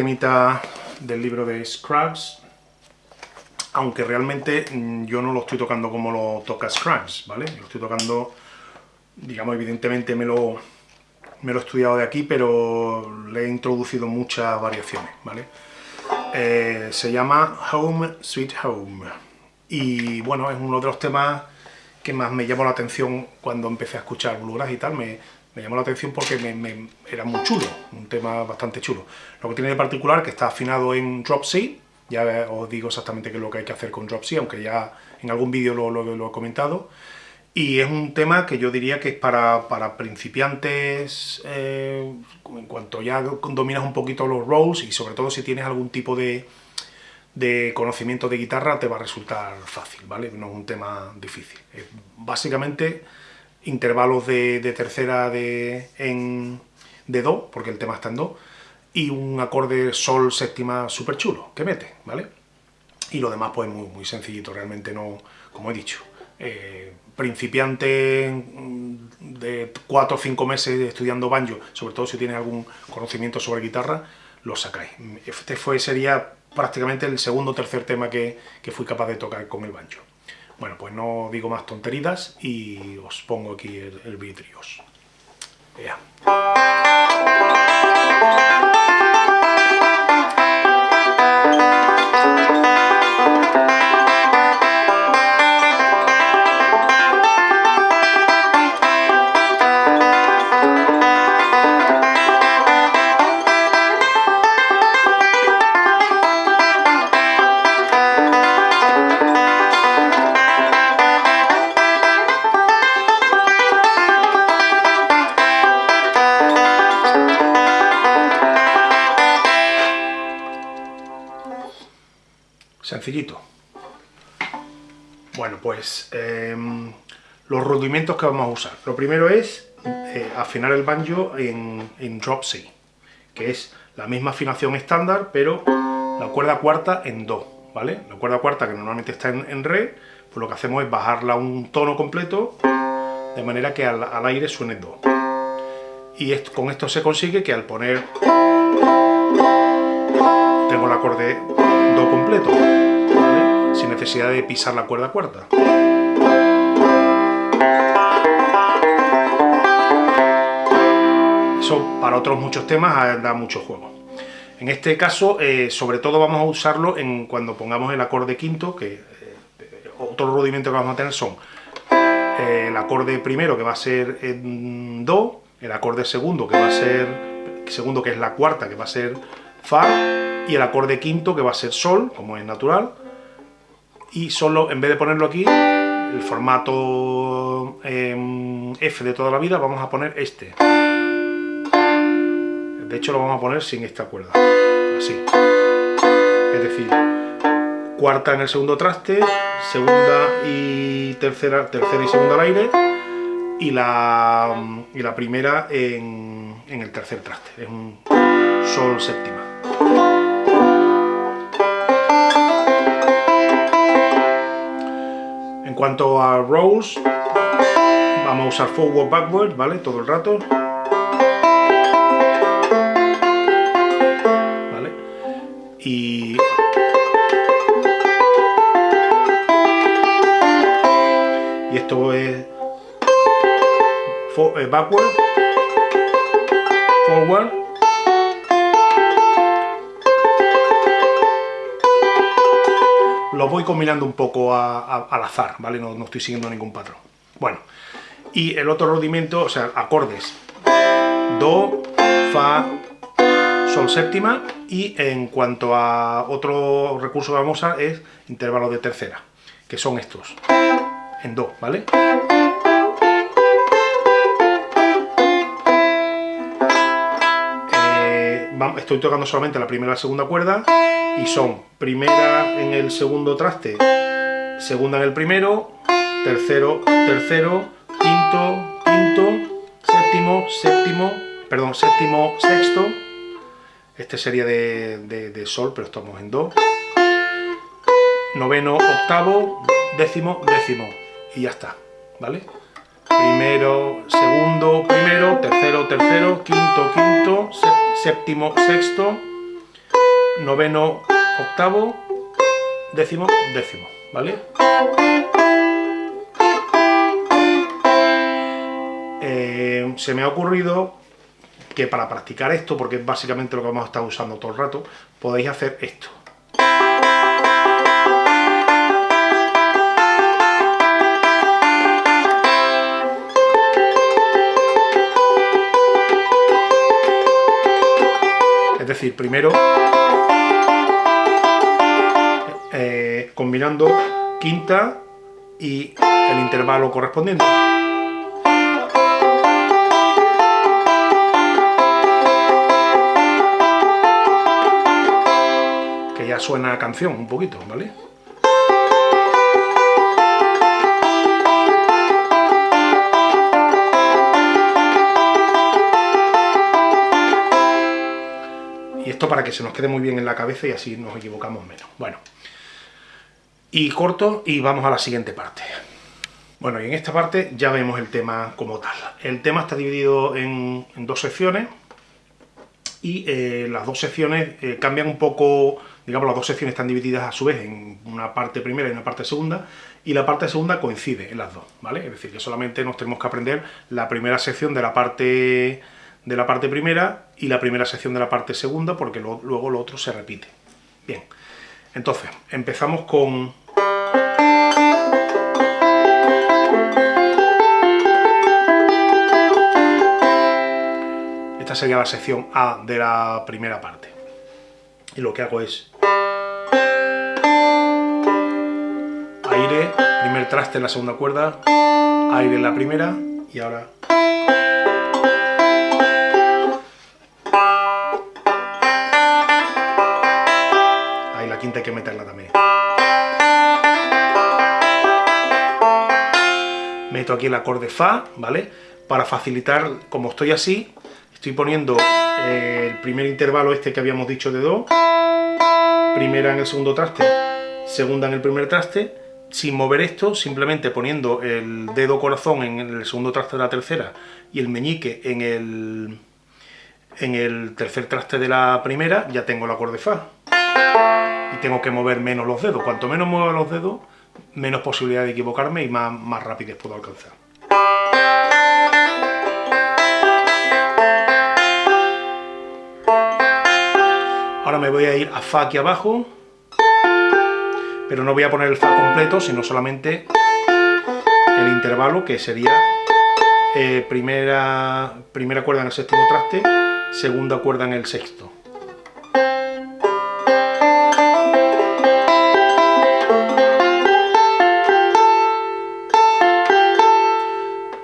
temita del libro de Scruggs, aunque realmente mm, yo no lo estoy tocando como lo toca Scruggs, ¿vale? Lo estoy tocando, digamos, evidentemente me lo, me lo he estudiado de aquí, pero le he introducido muchas variaciones, ¿vale? Eh, se llama Home Sweet Home, y bueno, es uno de los temas que más me llamó la atención cuando empecé a escuchar bluegrass y tal, me, me llamó la atención porque me, era muy chulo, un tema bastante chulo. Lo que tiene de particular que está afinado en drop C, ya os digo exactamente qué es lo que hay que hacer con drop C, aunque ya en algún vídeo lo, lo, he comentado. Y es un tema que yo diría que es para, para principiantes, eh, en cuanto ya dominas un poquito los rolls y sobre todo si tienes algún tipo de, de conocimiento de guitarra te va a resultar fácil, ¿vale? No es un tema difícil. básicamente intervalos de, tercera de, en, de Do, porque el tema está en Do, y un acorde Sol séptima súper chulo, que mete, ¿vale? Y lo demás pues muy, muy sencillito, realmente no, como he dicho, eh, principiante de 4 o 5 meses estudiando banjo, sobre todo si tienes algún conocimiento sobre guitarra, lo sacáis. Este fue, sería prácticamente el segundo o tercer tema que, que fui capaz de tocar con el banjo. Bueno, pues no digo más tonterías y os pongo aquí el, el vidrios. Bueno, pues em, los rudimentos que vamos a usar. Lo primero es eh, afinar el banjo en, drop C, que es la misma afinación estándar, pero la cuerda cuarta en Do, ¿vale? La cuerda cuarta que normalmente está en, Re, pues lo que hacemos es bajarla un tono completo, de manera que al, aire suene Do. Y con esto se consigue que al poner... tengo el acorde Do completo sin necesidad de pisar la cuerda cuarta. Eso para otros muchos temas da mucho juego. En este caso, eh, sobre todo vamos a usarlo en cuando pongamos el acorde quinto, que eh, otro rudimento que vamos a tener son eh, el acorde primero que va a ser Do, el acorde segundo que va a ser segundo que es la cuarta que va a ser Fa y el acorde quinto que va a ser Sol, como es natural, y solo, en vez de ponerlo aquí, el formato em, F de toda la vida, vamos a poner este. De hecho, lo vamos a poner sin esta cuerda, así. Es decir, cuarta en el segundo traste, segunda y tercera, tercera y segunda al aire, y la, y la primera en, en el tercer traste. Es un sol séptima. Cuanto a rolls, vamos a usar forward, backward, ¿vale? Todo el rato. ¿Vale? Y... Esto es... Eh, backward, forward, lo voy combinando un poco al azar, ¿vale? No, estoy siguiendo ningún patrón. Bueno, y el otro rudimento, o sea, acordes. Do, Fa, Sol séptima, y en cuanto a otro recurso que vamos a usar es intervalo de tercera, que son estos, en Do, ¿vale? Estoy tocando solamente la primera y la segunda cuerda y son primera en el segundo traste, segunda en el primero, tercero, tercero, quinto, quinto, séptimo, séptimo, perdón, séptimo, sexto, este sería de, de sol, pero estamos en do, noveno, octavo, décimo, décimo, y ya está, ¿vale? primero, segundo, primero, tercero, tercero, quinto, quinto, séptimo, sexto, noveno, octavo, décimo, décimo, ¿vale? Eh, se me ha ocurrido que para practicar esto, porque es básicamente lo que vamos a estar usando todo el rato, podéis hacer esto. Decir, primero eh, combinando quinta y el intervalo correspondiente. suena canción un poquito, ¿vale? Esto para que se nos quede muy bien en la cabeza y así nos equivocamos menos. Bueno, y corto y vamos a la siguiente parte. Bueno, y en esta parte ya vemos el tema como tal. El tema está dividido en, dos secciones y eh, las dos secciones eh, cambian un poco digamos, las dos secciones están divididas a su vez en una parte primera y una parte segunda, y la parte segunda coincide en las dos, ¿vale? Es decir, que solamente nos tenemos que aprender la primera sección de la parte, de la parte primera y la primera sección de la parte segunda, porque luego lo otro se repite. Bien, entonces, empezamos con... Esta sería la sección A de la primera parte. Y lo que hago es aire, primer traste en la segunda cuerda, aire en la primera y ahora... quinta que meterla también. Meto aquí el acorde Fa, ¿vale? Para facilitar, como estoy así, estoy poniendo eh, el primer intervalo este que habíamos dicho de Do, primera en el segundo traste, segunda en el primer traste, sin mover esto, simplemente poniendo el dedo corazón en el segundo traste de la tercera y el meñique en el, en el tercer traste de la primera, ya tengo el acorde Fa. Y tengo que mover menos los dedos. Cuanto menos mueva los dedos, menos posibilidad de equivocarme y más, más rapidez puedo alcanzar. Ahora me voy a ir a Fa aquí abajo pero no voy a poner el Fa completo, sino solamente el intervalo, que sería eh, primera, primera cuerda en el séptimo traste, segunda cuerda en el sexto.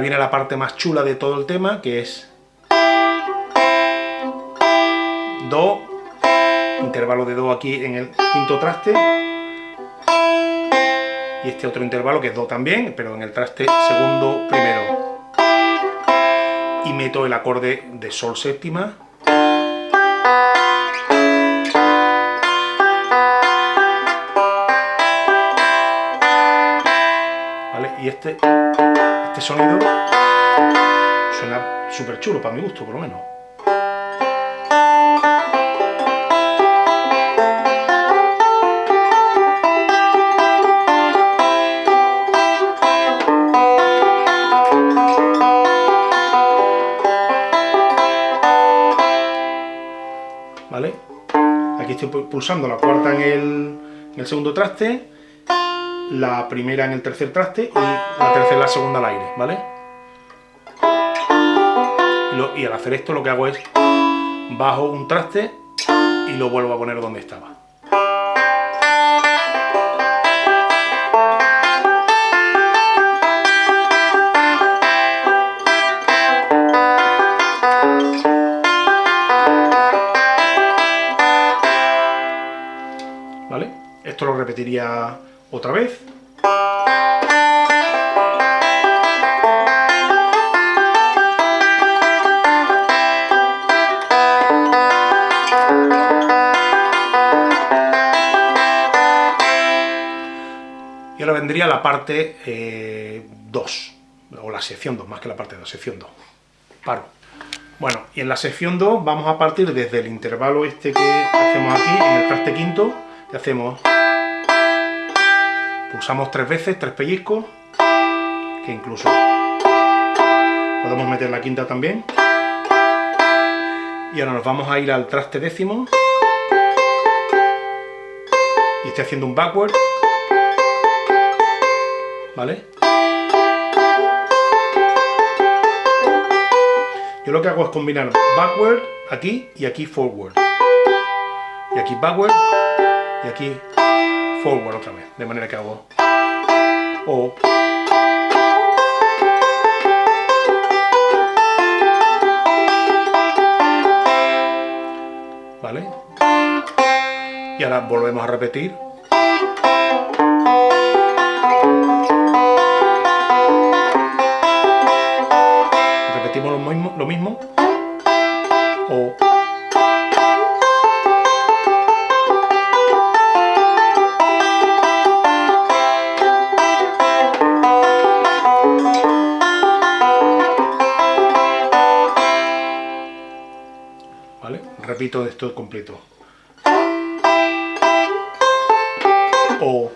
viene la parte más chula de todo el tema, que es Do, intervalo de Do aquí en el quinto traste, y este otro intervalo que es Do también, pero en el traste segundo primero. Y meto el acorde de Sol séptima, y este este sonido suena súper chulo, para mi gusto, por lo menos. ¿Vale? Aquí estoy pulsando la cuarta en el, en el segundo traste, la primera en el tercer traste y la tercera la segunda al aire, ¿vale? Y, al hacer esto lo que hago es bajo un traste y lo vuelvo a poner donde estaba. Esto lo repetiría otra vez. Y ahora vendría la parte 2, eh, o la sección 2, más que la parte 2, sección 2. Paro. Bueno, y en la sección 2 vamos a partir desde el intervalo este que hacemos aquí, en el traste quinto, que hacemos... Pulsamos tres veces, tres pellizcos, que incluso podemos meter la quinta también. Y ahora nos vamos a ir al traste décimo, y estoy haciendo un backward, ¿vale? Yo lo que hago es combinar backward, aquí, y aquí forward. Y aquí backward, y aquí forward otra vez. De manera que hago O. ¿Vale? Y ahora volvemos a repetir lo mismo, o Repito esto completo. O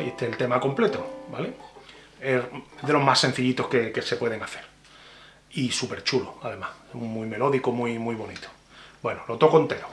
este es el tema completo, ¿vale? Es de los más sencillitos que, se pueden hacer. Y súper chulo, además. Muy melódico, muy, muy bonito. Bueno, lo toco entero.